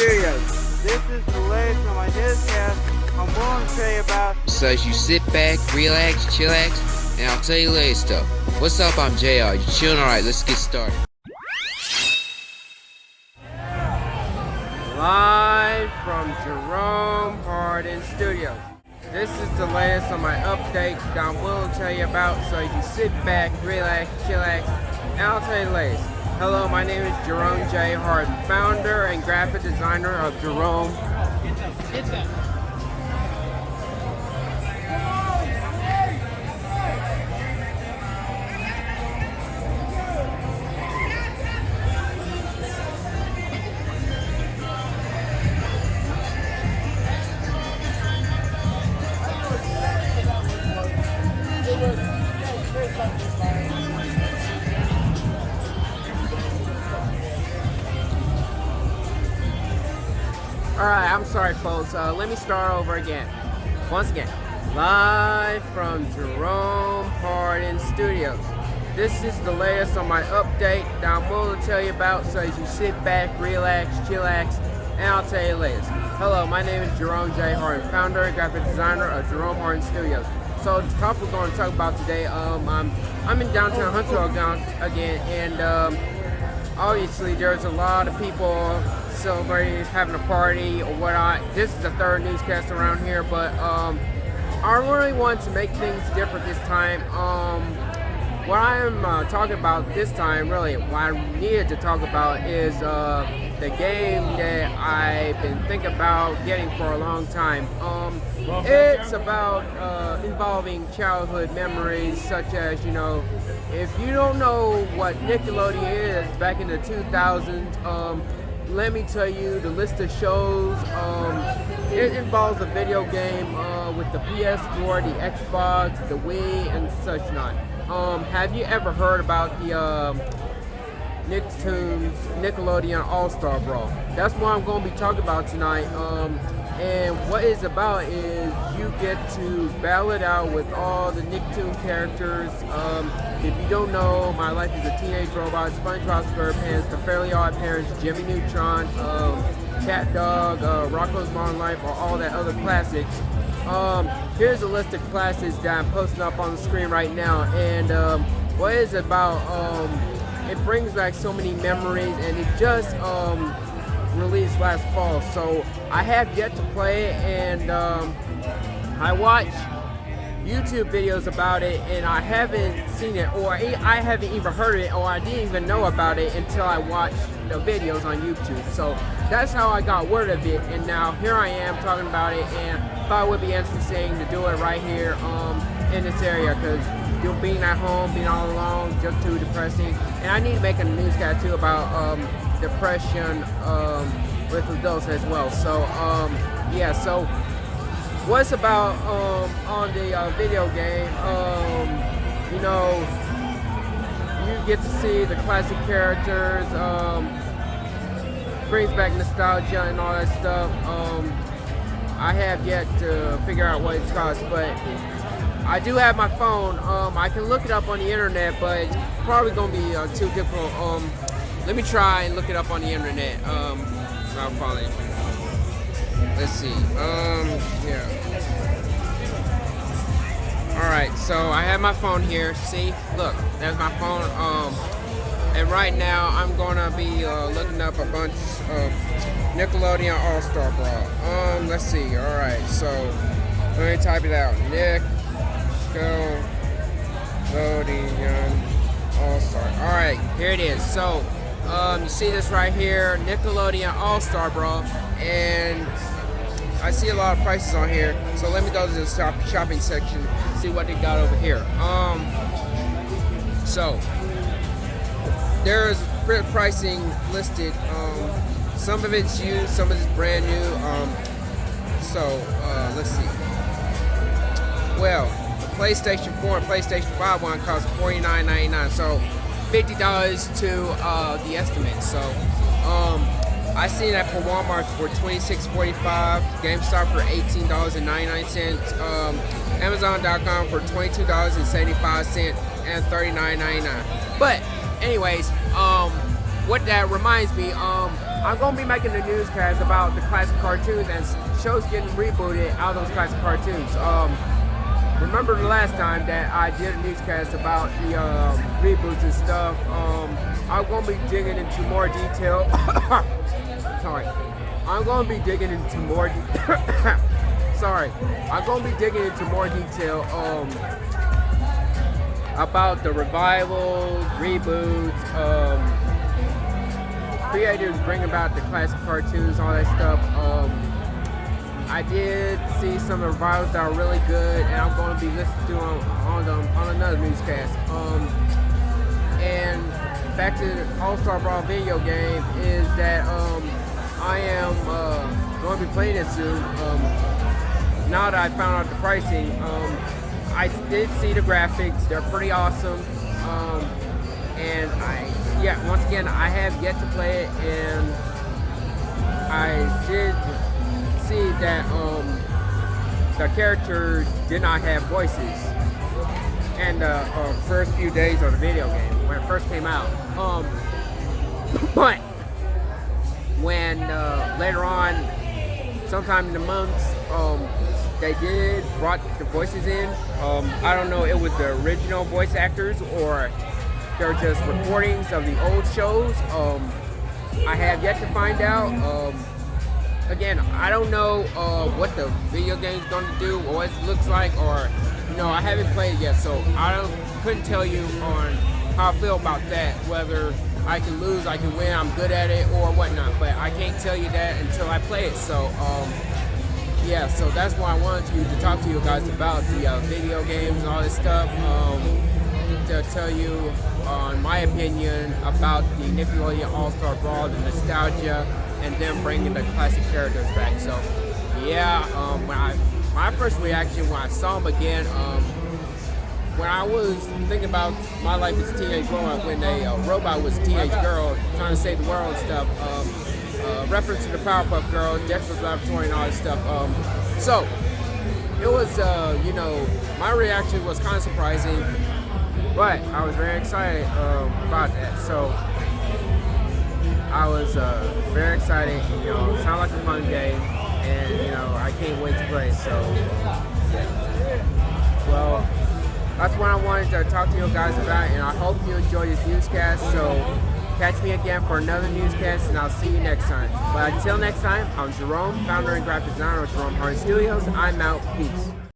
Studios. This is the latest on my newscast. I'm willing to tell you about. So as you sit back, relax, chillax, and I'll tell you later stuff. What's up? I'm JR. You chilling? Alright, let's get started. Live from Jerome Hardin Studios. This is the latest on my update that I'm willing to tell you about so you can sit back, relax, chillax, the latest. Hello, my name is Jerome J. Hardin, founder and graphic designer of Jerome. Alright, I'm sorry folks, uh, let me start over again. Once again, live from Jerome Hardin Studios. This is the latest on my update that I'm willing to tell you about so as you sit back, relax, chillax, and I'll tell you the latest. Hello, my name is Jerome J. Hardin, founder and graphic designer of Jerome Hardin Studios. So the topic we're going to talk about today, um, I'm, I'm in downtown Huntsville again, and um, obviously there's a lot of people celebrating, having a party or whatnot. This is the third newscast around here, but um, I really want to make things different this time. Um, what I'm uh, talking about this time, really, what I needed to talk about is uh, the game that I've been thinking about getting for a long time. Um, it's about uh, involving childhood memories, such as, you know, if you don't know what Nickelodeon is back in the 2000s, um, let me tell you the list of shows. Um, it involves a video game uh, with the PS4, the Xbox, the Wii, and such not. Um, have you ever heard about the uh, Nicktoons Nickelodeon All-Star Brawl? That's what I'm going to be talking about tonight. Um, and what it's about is you get to battle it out with all the Nicktoon characters. Um, if you don't know, My Life as a Teenage Robot, SpongeBob SquarePants, The Fairly Odd Parents, Jimmy Neutron, um, Cat Dog, uh, Rocko's Modern Life, or all that other classics. Um, here's a list of classics that I'm posting up on the screen right now. And um, what it's about, um, it brings back so many memories and it just um, released last fall. So I have yet to play it and um, I watched YouTube videos about it and I haven't seen it or I haven't even heard it or I didn't even know about it until I watched the videos on YouTube. So that's how I got word of it and now here I am talking about it and thought it would be interesting to do it right here um, in this area because being at home, being all alone, just too depressing. And I need to make a newscast too about um, depression um, with adults as well. So um, yeah, so what's about um, on the uh, video game, um, you know, you get to see the classic characters, um, brings back nostalgia and all that stuff. Um, I have yet to figure out what it's cost, but I do have my phone. Um, I can look it up on the internet, but it's probably gonna be uh, too difficult. Um, let me try and look it up on the internet. I'll probably. Let's see. Um, yeah. All right. So I have my phone here. See, look, there's my phone. Um, and right now I'm gonna be uh, looking up a bunch of Nickelodeon All Star Brawl. Um, let's see. All right. So let me type it out. Nick. Nickelodeon All-Star. Alright, here it is. So, um, you see this right here, Nickelodeon All-Star Brawl, and I see a lot of prices on here. So let me go to the shop shopping section, see what they got over here. Um, so, there's pricing listed. Um, some of it's used, some of it's brand new. Um, so, uh, let's see. Well, the PlayStation 4 and PlayStation 5 one cost $49.99. So $50 to uh, the estimate. So um, I seen that for Walmart for $26.45, GameStop for $18.99, um, Amazon.com for $22.75 and $39.99. But anyways, um, what that reminds me, um, I'm gonna be making a newscast about the classic cartoons and shows getting rebooted out of those classic cartoons. Um, remember the last time that I did a newscast about the um, reboots and stuff. Um, I'm gonna be digging into more detail. Sorry. I'm gonna be digging into more. Sorry. I'm gonna be digging into more detail um, about the revivals, reboots, um, creators bring about the classic cartoons, all that stuff. Um, I did see some revivals that are really good, and I'm going to be listening to them on, on, on another newscast. Um, and back to the All-Star Brawl video game is that um, I am uh, going to be playing it soon. Um, now that I found out the pricing, um, I did see the graphics. They're pretty awesome. Um, and I, yeah, once again, I have yet to play it, and I did see that um, the characters did not have voices in the uh, first few days of the video game when it first came out. Um, but when uh, later on, sometime in the months, um, they did brought the voices in. Um, I don't know, it was the original voice actors or they're just recordings of the old shows. Um, I have yet to find out. Um, again, I don't know uh, what the video game's going to do or what it looks like, or you know, I haven't played it yet, so I don't couldn't tell you on how I feel about that. Whether I can lose, I can win, I'm good at it, or whatnot. But I can't tell you that until I play it. So. Um, yeah, so that's why I wanted to, to talk to you guys about the uh, video games and all this stuff. Um, to tell you on my opinion about the Nickelodeon All-Star Brawl, the nostalgia, and then bringing the classic characters back. So, yeah, um, when I my first reaction when I saw them again, um, when I was thinking about my life as a teenage growing up, when a uh, robot was a teenage girl trying to save the world and stuff, um, uh, reference to the Powerpuff Girls, Dexter's Laboratory, and all this stuff. Um, so, it was, uh, you know, my reaction was kind of surprising. But I was very excited um, about that. So I was uh, very excited. You know, it sounded like a fun game, and you know, I can't wait to play. So yeah. Well, that's what I wanted to talk to you guys about, and I hope you enjoyed this newscast. So catch me again for another newscast, and I'll see you next time. But until next time, I'm Jerome, founder and graphic designer of Jerome Hardin Studios. I'm out. Peace.